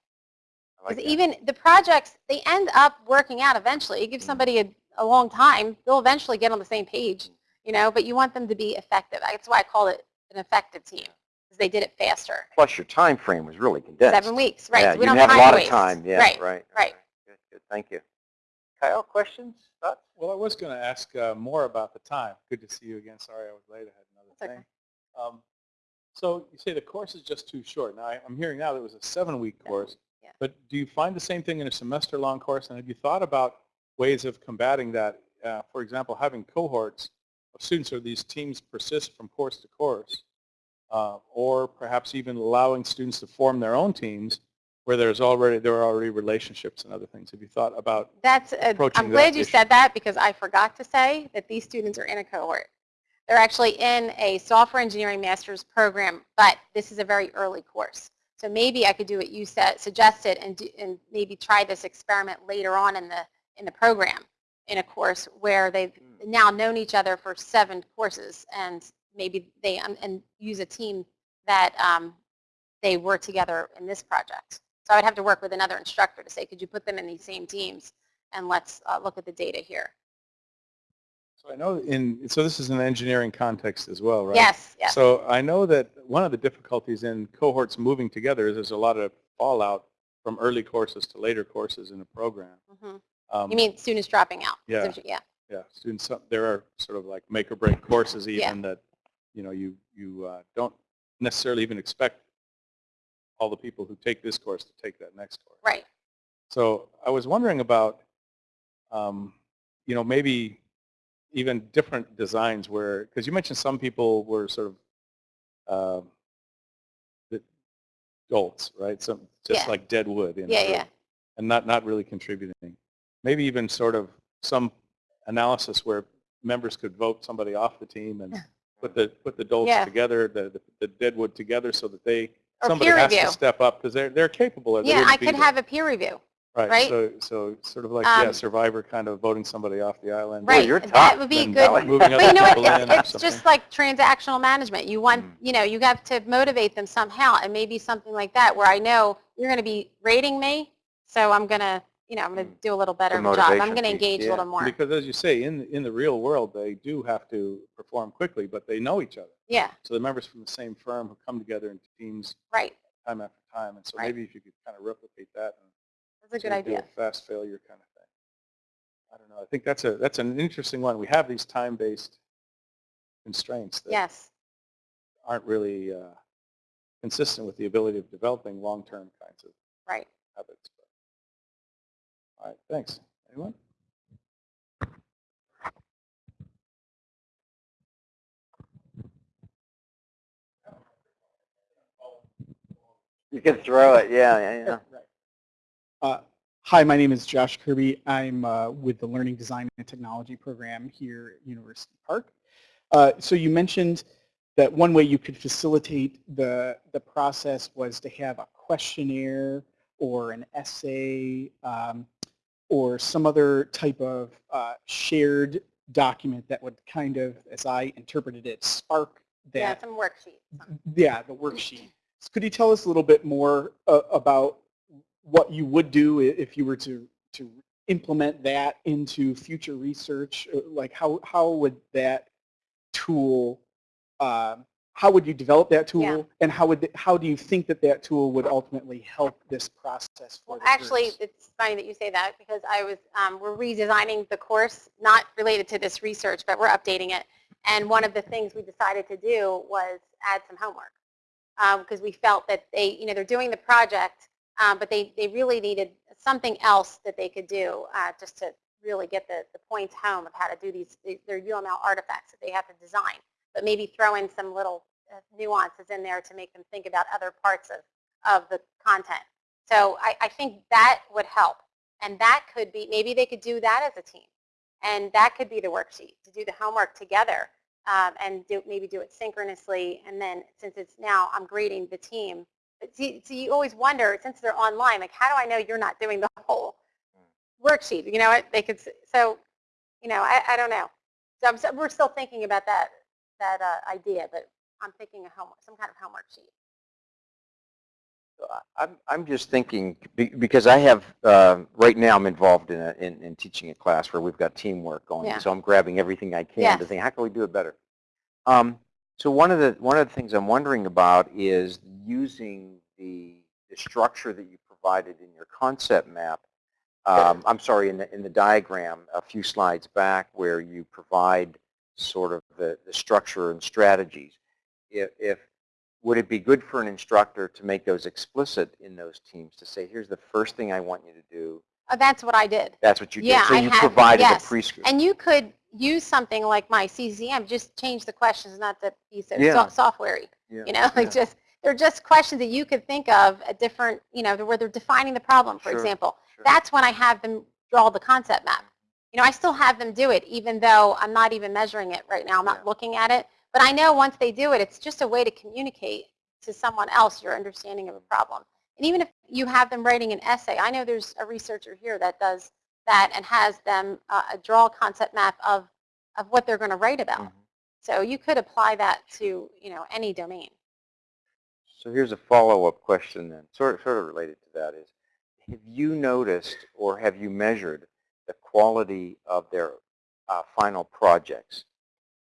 I like Because even the projects, they end up working out eventually. You give Mm. somebody a, a long time, they'll eventually get on the same page, you know, but you want them to be effective. That's why I call it an effective team, because they did it faster. Plus your time frame was really condensed. Seven weeks, right. Yeah, so we you don't have a lot to of time. Yeah, Right, right. right. Good, good. Thank you. Kyle, questions, thoughts? Well, I was going to ask uh, more about the time. Good to see you again. Sorry I was late. I had another That's okay. thing. Um, so you say the course is just too short. Now, I- I'm hearing now that it was a seven-week Seven, course. Yeah. But do you find the same thing in a semester-long course? And have you thought about ways of combating that? Uh, for example, having cohorts of students or these teams persist from course to course, uh, or perhaps even allowing students to form their own teams where there's already there are already relationships and other things. Have you thought about That's, a- approaching I'm glad that you issue. said that because I forgot to say that these students are in a cohort. They're actually in a software engineering master's program, but this is a very early course. So maybe I could do what you said, suggested, and, do, and maybe try this experiment later on in the in the program, in a course where they've now known each other for seven courses, and maybe they um, and use a team that um, they were together in this project. So I would have to work with another instructor to say, could you put them in these same teams, and let's uh, look at the data here. So I know in, so this is an engineering context as well, right? Yes, yes. So I know that one of the difficulties in cohorts moving together is there's a lot of fallout from early courses to later courses in a program. Mhm. Um, You mean students dropping out? Yeah. Is that what you- Yeah. Yeah, students, there are sort of like make or break courses Yeah. even that, you know, you, you uh, don't necessarily even expect all the people who take this course to take that next course. Right. So I was wondering about, um, you know, maybe even different designs where, because you mentioned some people were sort of um, the adults, right? Some just Yeah. like dead wood Yeah, yeah. and not not really contributing. Maybe even sort of some analysis where members could vote somebody off the team and [laughs] put the put the dolts Yeah. together, the, the the dead wood together, so that they Or somebody has review. to step up because they're they're capable. or Yeah, I could there. have a peer review. Right. right? So, so sort of like, yeah, Um, Survivor kind of voting somebody off the island. Right. you're That would be a good. Moving But you know what? It's, it's just like transactional management. You want, Mm. you know, you have to motivate them somehow, and maybe something like that, where I know you're going to be rating me, so I'm going to, you know, I'm going to Mm. do a little better The of a job. I'm going to engage a little more. Because as you say, in, in the real world, they do have to perform quickly, but they know each other. Yeah. So the members from the same firm who come together in teams Right. time after time. And so Right. maybe if you could kind of replicate that and That's a good sort of do idea. a fast failure kind of thing. I don't know. I think that's a that's an interesting one. We have these time-based constraints that Yes. aren't really uh, consistent with the ability of developing long-term kinds of Right. habits. All right, thanks. Anyone? You can throw it. Yeah, yeah, yeah. Uh, Hi, my name is Josh Kirby. I'm uh, with the Learning Design and Technology program here at University Park. Uh, So you mentioned that one way you could facilitate the, the process was to have a questionnaire or an essay um, or some other type of uh, shared document that would kind of, as I interpreted it, spark that. Yeah, some worksheets. yeah, the worksheet. So Could you tell us a little bit more uh, about what you would do if you were to, to implement that into future research? Uh, Like how, how would that tool um, how would you develop that tool, Yeah. and how would, the- how do you think that that tool would ultimately help this process for Well, actually, groups? it's funny that you say that because I was, um, we're redesigning the course, not related to this research, but we're updating it. And one of the things we decided to do was add some homework. Because we felt that they, you know, they're doing the project, um, but they, they really needed something else that they could do uh, just to really get the, the points home of how to do these, their UML artifacts that they have to design. But maybe throw in some little uh, nuances in there to make them think about other parts of, of the content. So I, I think that would help. And that could be, maybe they could do that as a team. And that could be the worksheet, to do the homework together um, and do, maybe do it synchronously. And then since it's now, I'm grading the team. See, you always wonder, since they're online, like how do I know you're not doing the whole worksheet? You know what? They could, so, you know, I, I don't know. So, I'm, so we're still thinking about that, that uh, idea, but I'm thinking of homework, some kind of homework sheet. I'm, I'm just thinking, because I have, uh, right now I'm involved in, a, in, in teaching a class where we've got teamwork going. Yeah. So I'm grabbing everything I can to think, how can we do it better? Um, so one of the, one of the things I'm wondering about is using the, the structure that you provided in your concept map. Um, I'm sorry, in the, in the diagram a few slides back where you provide sort of the, the structure and strategies. If, if would it be good for an instructor to make those explicit in those teams to say, here's the first thing I want you to do. Oh, that's what I did. That's what you Yeah, did. So I you provided yes. a prescript. And you could use something like my CCM, just change the questions, not to be so Yeah. so- software-y. Yeah, You know, [laughs] like yeah. just, they're just questions that you could think of at different, you know, where they're defining the problem, for Sure, example. sure. That's when I have them draw the concept map. You know, I still have them do it, even though I'm not even measuring it right now. I'm not looking at it. But I know once they do it, it's just a way to communicate to someone else your understanding of a problem. And even if you have them writing an essay, I know there's a researcher here that does that and has them uh, draw a concept map of, of what they're going to write about. Mhm. So you could apply that to, you know, any domain. So here's a follow-up question then, sort of, sort of related to that is, have you noticed or have you measured the quality of their uh, final projects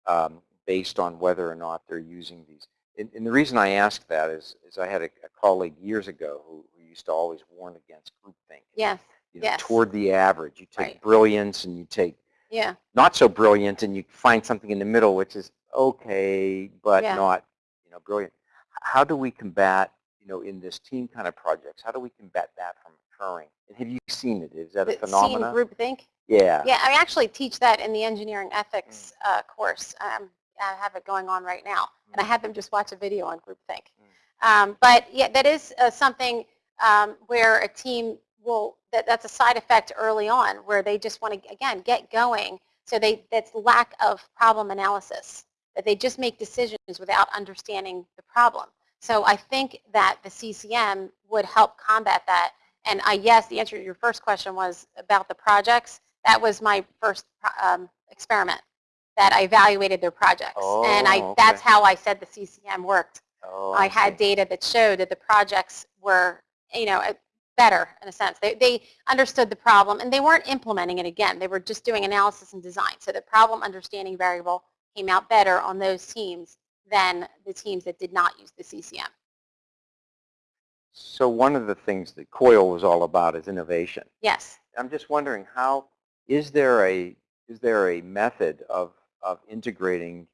um, based on whether or not they're using these? And, and the reason I ask that is, is I had a, a colleague years ago who, who used to always warn against groupthink. Yes. You know, yes. toward the average. You take Right. brilliance and you take Yeah. not so brilliant and you find something in the middle which is okay but Yeah. not you know brilliant how do we combat you know in this team kind of projects how do we combat that from occurring and have you seen it is that a The scene phenomenon groupthink. yeah Yeah, I actually teach that in the engineering ethics Mm. uh, course. Um, I have it going on right now, and I Mm. had them just watch a video on groupthink. Um, but yeah, that is uh, something um, where a team will, that, that's a side effect early on, where they just want to, again, get going. So they, that's lack of problem analysis, that they just make decisions without understanding the problem. So I think that the CCM would help combat that. And I, yes, the answer to your first question was about the projects. That was my first um, experiment that I evaluated their projects. and I, Oh, that's how I said the CCM worked. oh, I had data that showed that the projects were, you know, better in a sense. They, they understood the problem and they weren't implementing it again. They were just doing analysis and design. So the problem understanding variable came out better on those teams than the teams that did not use the CCM. so one of the things that COIL was all about is innovation Yes. I'm just wondering how is there a is there a method of of integrating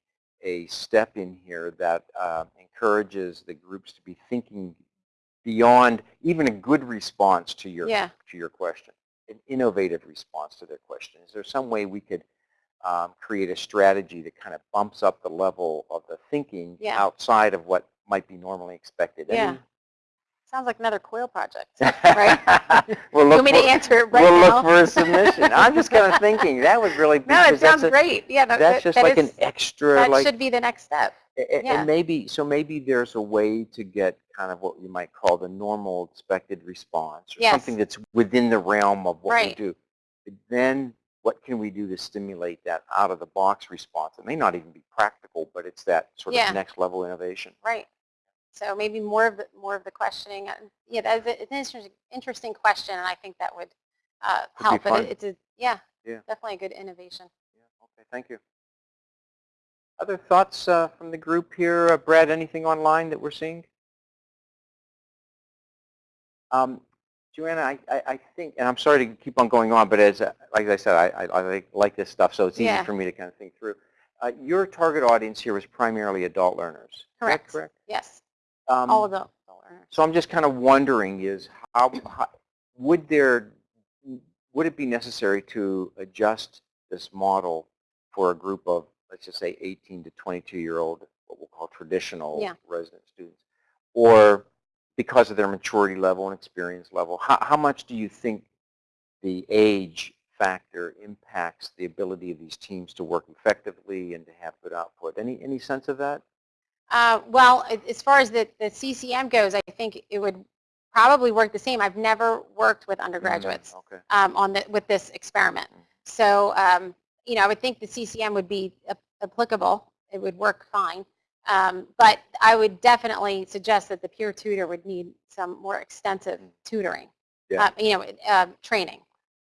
a step in here that uh, encourages the groups to be thinking beyond even a good response to your Yeah. to your question, an innovative response to their question. Is there some way we could um, create a strategy that kind of bumps up the level of the thinking Yeah. outside of what might be normally expected? Yeah. Sounds like another COIL project. [laughs] right? we'll you look want me to for- answer it right we'll now? look for a submission. I'm just kind of thinking that would really [laughs] no, it sounds a- great. Yeah, no, That's that- just that like is- an extra, That like, should be the next step. A- a- yeah. and maybe so maybe there's a way to get kind of what you might call the normal expected response, or Yes. something that's within the realm of what Right. we do. But then, what can we do to stimulate that out of the box response? It may not even be practical, but it's that sort Yeah. of next level innovation. Right. So maybe more of the, more of the questioning. Yeah, that is it's an interesting, interesting question, and I think that would uh, help. But it, it's a yeah, Yeah. definitely a good innovation. Yeah. Okay. Thank you. Other thoughts uh, from the group here? Uh, Brad, anything online that we're seeing? Um, Joanna, I, I, I think, and I'm sorry to keep on going on, but as, uh, like I said, I, I, I like, this stuff, so it's easy for me to kind of think through. Uh, your target audience here is primarily adult learners. Is that Correct. correct? Yes, Um, all adult learners. So I'm just kind of wondering is how, how would there, would it be necessary to adjust this model for a group of, let's just say 18 to 22 year old, what we'll call traditional Yeah. resident students? Or because of their maturity level and experience level, how, how much do you think the age factor impacts the ability of these teams to work effectively and to have good output? Any, any sense of that? Uh, well, as far as the, the CCM goes, I think it would probably work the same. I've never worked with undergraduates Okay. um, on the, with this experiment. So, um, you know, I would think the CCM would be ap- applicable. It would work fine. Um, but I would definitely suggest that the peer tutor would need some more extensive tutoring, Yeah. uh, you know, uh, training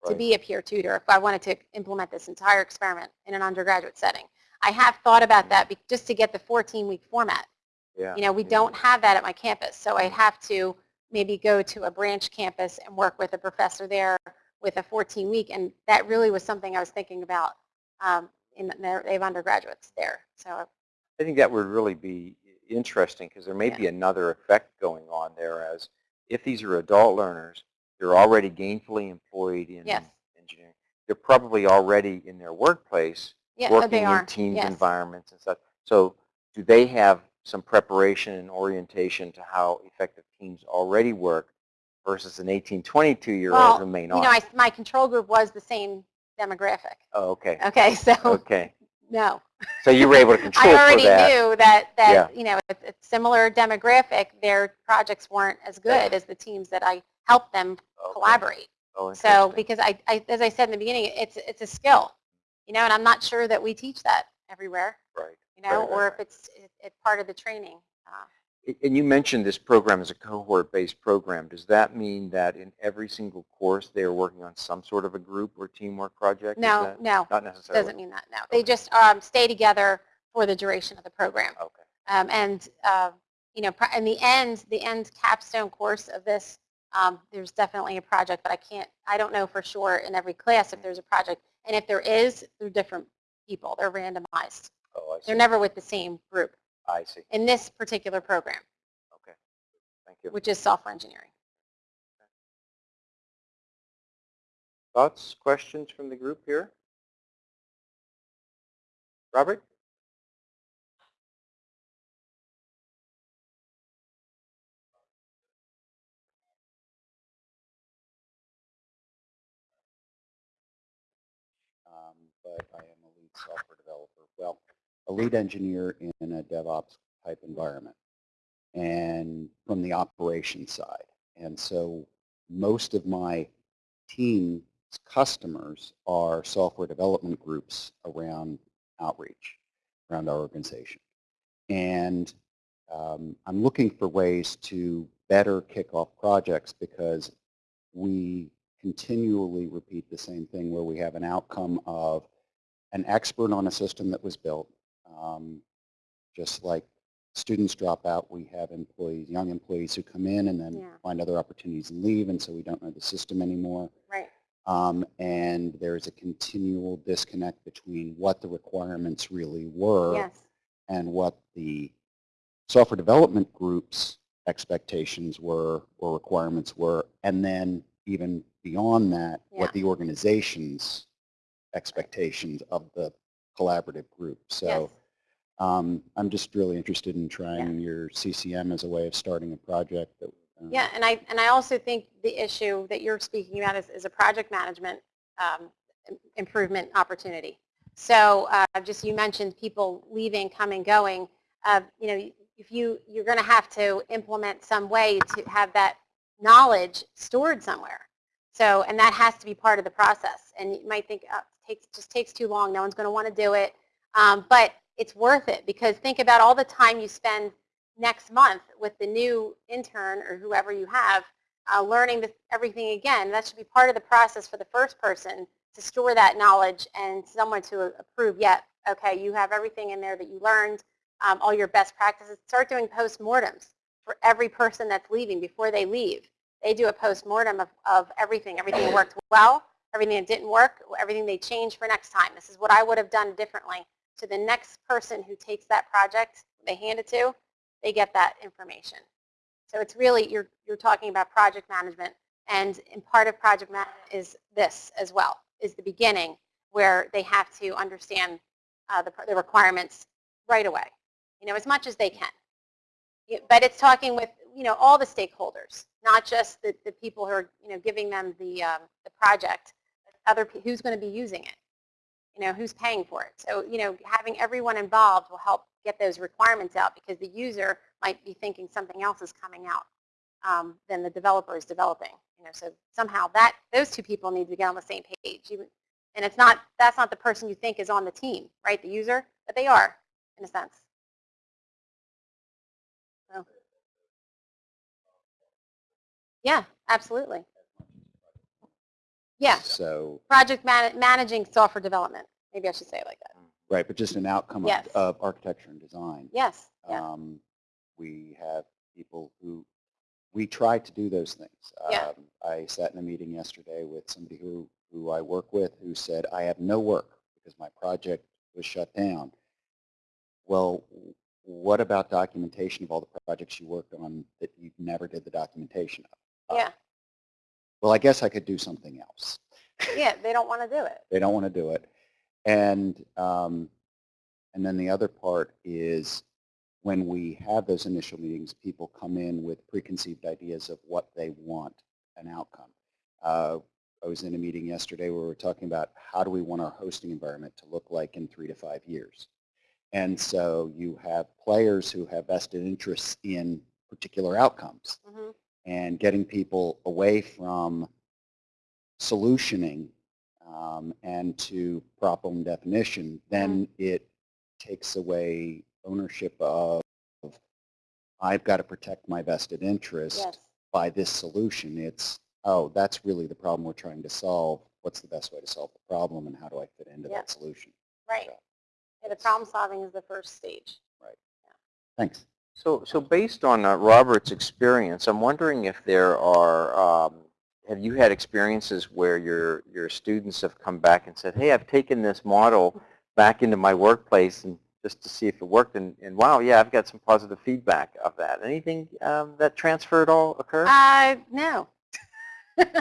to be a peer tutor if I wanted to implement this entire experiment in an undergraduate setting. I have thought about that just to get the 14-week format. Yeah. You know, we yeah. don't have that at my campus, so I'd have to maybe go to a branch campus and work with a professor there with a 14-week, and that really was something I was thinking about. Um, in their, they have undergraduates there, so I think that would really be interesting because there may Yeah. be another effect going on there as if these are adult learners, they're already gainfully employed in Yes. engineering. They're probably already in their workplace yeah, oh, working in teams yes. environments and stuff. So do they have some preparation and orientation to how effective teams already work versus an 18, 22 year Well, old who may not? You know, I, my control group was the same demographic. oh, okay. Okay, [laughs] so Okay. no. So you were able to [laughs] control I already for that. knew that, Yeah. that you know, it's it's similar demographic, their projects weren't as good as the teams that I helped them Okay. collaborate. Oh, So because I, I, as I said in the beginning, it's, it's a skill, you know, and I'm not sure that we teach that everywhere, Right. you know, Right, right, or if it's, it- it's part of the training. Uh, And you mentioned this program is a cohort-based program. Does that mean that in every single course they are working on some sort of a group or teamwork project? No, no, Not necessarily? doesn't mean that, no. They just um, stay together for the duration of the program. Okay. Um, and, uh, you know, in the end, the end capstone course of this, um, there's definitely a project, but I can't, I don't know for sure in every class if there's a project. And if there is, they're different people. They're randomized. Oh, I see. They're never with the same group I see. in this particular program, Okay. Thank you. which is software engineering. Thoughts, questions from the group here? Robert? um, but I am a lead software developer. Well, lead engineer in a DevOps type environment and from the operations side. And so most of my team's customers are software development groups around outreach, around our organization. And um, I'm looking for ways to better kick off projects because we continually repeat the same thing where we have an outcome of an expert on a system that was built. Um, just like students drop out, we have employees, young employees who come in and then Yeah. find other opportunities and leave, and so we don't know the system anymore. Right. Um, and there's a continual disconnect between what the requirements really were Yes. and what the software development group's expectations were or requirements were, and then even beyond that, Yeah. what the organization's expectations of the collaborative group. So Yes. Um, I'm just really interested in trying your CCM as a way of starting a project. That, uh, Yeah, and I, and I also think the issue that you're speaking about is, is a project management um, improvement opportunity. So uh, just you mentioned people leaving, coming, going. Uh, you know, if you, you're going to have to implement some way to have that knowledge stored somewhere. So, and that has to be part of the process. And you might think, oh, it takes, just takes too long. No one's going to want to do it. Um, but it's worth it because think about all the time you spend next month with the new intern or whoever you have uh, learning this, everything again. That should be part of the process for the first person to store that knowledge and someone to approve, yeah, Okay, you have everything in there that you learned, um, all your best practices. Start doing postmortems for every person that's leaving before they leave. They do a postmortem of, of everything, everything worked well, everything that didn't work, everything they changed for next time. This is what I would have done differently. So the next person who takes that project, they hand it to, they get that information. So it's really, you're, you're talking about project management, and, and part of project management is this as well, is the beginning where they have to understand uh, the, the requirements right away, you know, as much as they can. But it's talking with, you know, all the stakeholders, not just the, the people who are, you know, giving them the, um, the project, other, who's going to be using it, you know, who's paying for it. So, you know, having everyone involved will help get those requirements out because the user might be thinking something else is coming out um, than the developer is developing. You know, so somehow that those two people need to get on the same page. Even, and it's not that's not the person you think is on the team, right? The user, but they are in a sense. Yeah, absolutely. Yeah, So, project man managing software development. Maybe I should say it like that. right, but just an outcome of, Yes. of architecture and design. Yes. Yeah. Um, we have people who, we try to do those things. Yeah. Um, I sat in a meeting yesterday with somebody who, who I work with who said, I have no work because my project was shut down. Well, what about documentation of all the projects you worked on that you never did the documentation of? Uh, Yeah. Well, I guess I could do something else. Yeah. [laughs] They don't want to do it. They don't want to do it. And, um, and then the other part is when we have those initial meetings, people come in with preconceived ideas of what they want an outcome. Uh, I was in a meeting yesterday where we were talking about how do we want our hosting environment to look like in three to five years. And so you have players who have vested interests in particular outcomes hmm and getting people away from solutioning um, and to problem definition, then it takes away ownership of I've got to protect my vested interest Yes. by this solution. It's, oh, that's really the problem we're trying to solve. What's the best way to solve the problem and how do I fit into Yeah. that solution? Right. So, Yeah, the problem solving is the first stage. Right. Thanks. So, so based on uh, Robert's experience, I'm wondering if there are, um, have you had experiences where your, your students have come back and said, hey, I've taken this model back into my workplace and just to see if it worked, and, and wow, yeah, I've got some positive feedback of that. Anything um, that transfer at all occur? Uh, no.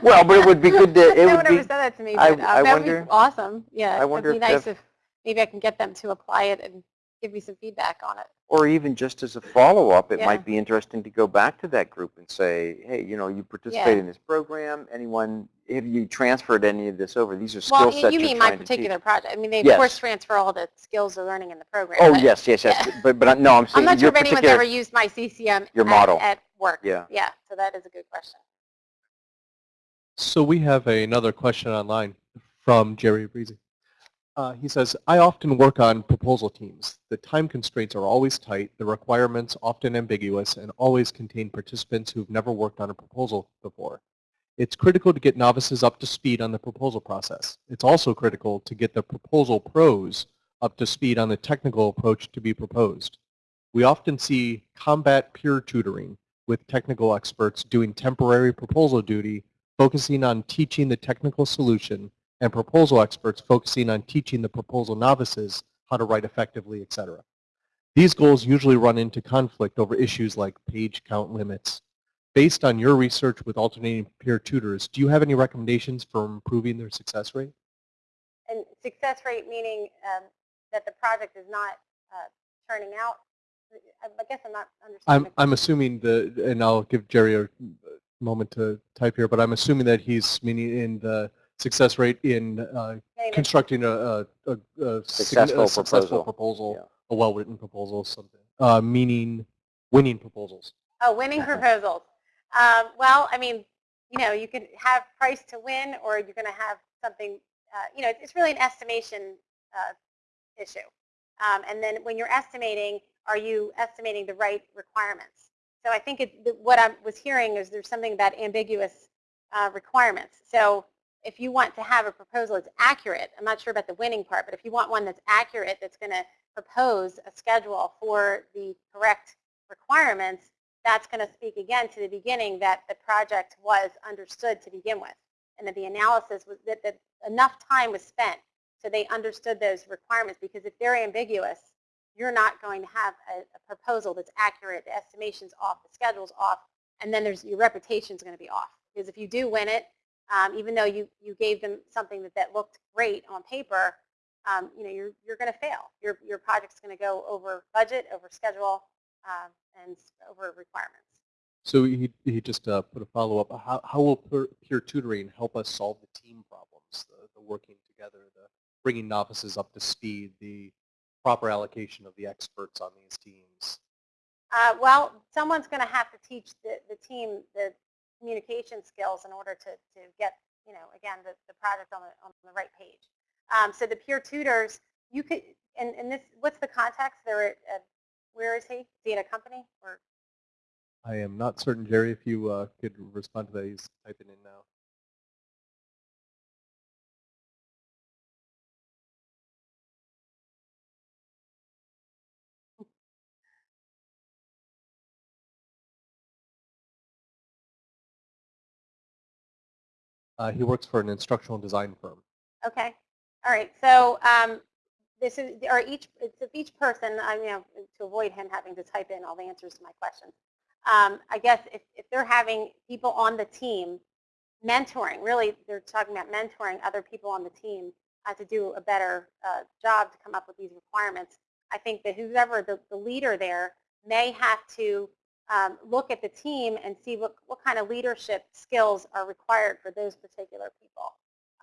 well, but it would be [laughs] good to, it no would one ever said that to me, I- uh, I that would wonder- be awesome. Yeah, I it wonder would be nice the- if maybe I can get them to apply it and give me some feedback on it. or even just as a follow-up, it Yeah. might be interesting to go back to that group and say, hey, you know, you participated Yeah. in this program. Anyone, have you transferred any of this over? These are Well, skill y- sets you you're mean my trying to teach. particular project. I mean, they of Yes. course transfer all the skills they're learning in the program. Oh, but yes, yes, yes. yeah. But, but no, I'm I'm saying not sure if anyone's ever used my CCM your model. at work. Yeah. Yeah, so that is a good question. So we have another question online from Jerry Breezy. Uh, he says, I often work on proposal teams. The time constraints are always tight, the requirements often ambiguous, and always contain participants who've never worked on a proposal before. It's critical to get novices up to speed on the proposal process. It's also critical to get the proposal pros up to speed on the technical approach to be proposed. We often see combat peer tutoring with technical experts doing temporary proposal duty focusing on teaching the technical solution, and proposal experts focusing on teaching the proposal novices how to write effectively, etc. These goals usually run into conflict over issues like page count limits. Based on your research with alternating peer tutors, do you have any recommendations for improving their success rate? And success rate meaning um, that the project is not uh, turning out. I I guess I'm not understanding. I'm, I'm assuming the, and I'll give Jerry a moment to type here, but I'm assuming that he's meaning in the success rate in uh, constructing a, a, a, a Successful a successful proposal. proposal, Yeah. a well-written proposal, something, uh, meaning winning proposals. Oh, winning proposals. Um, well, I mean, you know, you could have price to win, or you're going to have something. Uh, you know, it's really an estimation uh, issue. Um, and then when you're estimating, are you estimating the right requirements? So I think it, what I was hearing is there's something about ambiguous uh, requirements. So if you want to have a proposal that's accurate, I'm not sure about the winning part, but if you want one that's accurate, that's going to propose a schedule for the correct requirements, that's going to speak again to the beginning that the project was understood to begin with and that the analysis was that, that enough time was spent so they understood those requirements because if they're ambiguous, you're not going to have a, a proposal that's accurate, the estimation's off, the schedule's off, and then there's your reputation's going to be off. Because if you do win it, um, even though you, you gave them something that, that looked great on paper, um, you know, you're, you're going to fail. Your, your project's going to go over budget, over schedule, um, and over requirements. So he, he just uh, put a follow-up. How, how will peer, peer tutoring help us solve the team problems, the, the working together, the bringing novices up to speed, the proper allocation of the experts on these teams? Uh, well, someone's going to have to teach the, the team the communication skills in order to, to get, you know, again, the, the project on the, on the right page. Um, so the peer tutors, you could, and, and this, what's the context? They're at, at, where is he? Is he at a company? Or I am not certain, Jerry, if you uh, could respond to that. He's typing in now. Uh, he works for an instructional design firm. Okay. All right. So um, this is, or each, it's each person, I you know, to avoid him having to type in all the answers to my questions. Um, I guess if, if they're having people on the team mentoring, really they're talking about mentoring other people on the team uh, to do a better uh, job to come up with these requirements. I think that whoever the, the leader there may have to um, look at the team and see what, what kind of leadership skills are required for those particular people.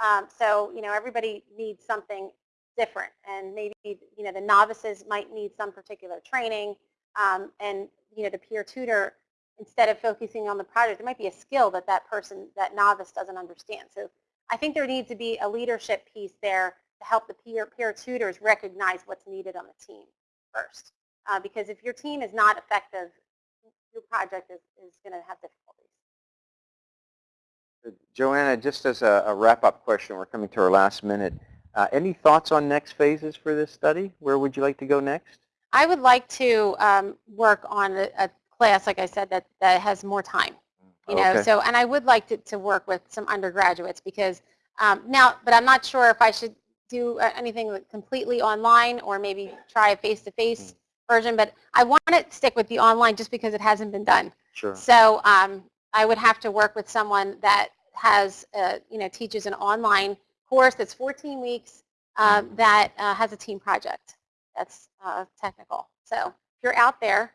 Um, so, you know, everybody needs something different and maybe, you know, the novices might need some particular training um, and, you know, the peer tutor, instead of focusing on the project, it might be a skill that that person, that novice doesn't understand. So I think there needs to be a leadership piece there to help the peer, peer tutors recognize what's needed on the team first. Uh, because if your team is not effective, your project is, is going to have difficulties. Joanna, just as a, a wrap-up question, we're coming to our last minute. Uh, any thoughts on next phases for this study? Where would you like to go next? I would like to um, work on a, a, class, like I said, that, that has more time. You know, Okay. so and I would like to, to work with some undergraduates because um, now, but I'm not sure if I should do uh, anything completely online or maybe try a face-to-face version. But I want to stick with the online just because it hasn't been done. Sure. So um, I would have to work with someone that has, uh, you know, teaches an online course that's 14 weeks uh, Mhm. that uh, has a team project that's uh, technical. So if you're out there,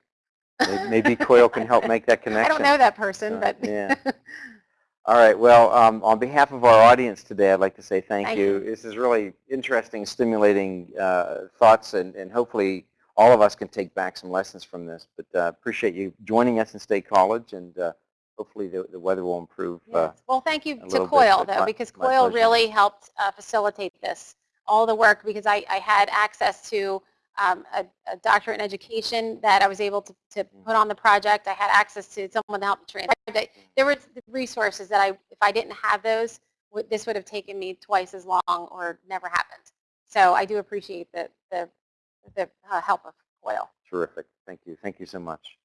May- Maybe COIL can help make that connection. [laughs] I don't know that person, So, but yeah. [laughs] All right. Well, um, on behalf of our audience today, I'd like to say thank, Thank you. you. This is really interesting, stimulating uh, thoughts, and, and hopefully all of us can take back some lessons from this. But uh, appreciate you joining us in State College, and uh, hopefully the, the weather will improve. Uh, Well, thank you to little bit, COIL, though, my- because my COIL pleasure. really helped uh, facilitate this, all the work, because I, I had access to um, a, a doctorate in education that I was able to, to Mm. put on the project. I had access to someone to help me train. There- There were resources that I, if I didn't have those, this would have taken me twice as long or never happened. So I do appreciate the, the, the uh, help of COIL. terrific. Thank you. Thank you so much.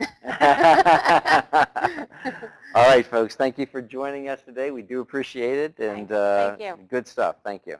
[laughs] All right, folks. Thank you for joining us today. We do appreciate it, and uh, you. good stuff. Thank you.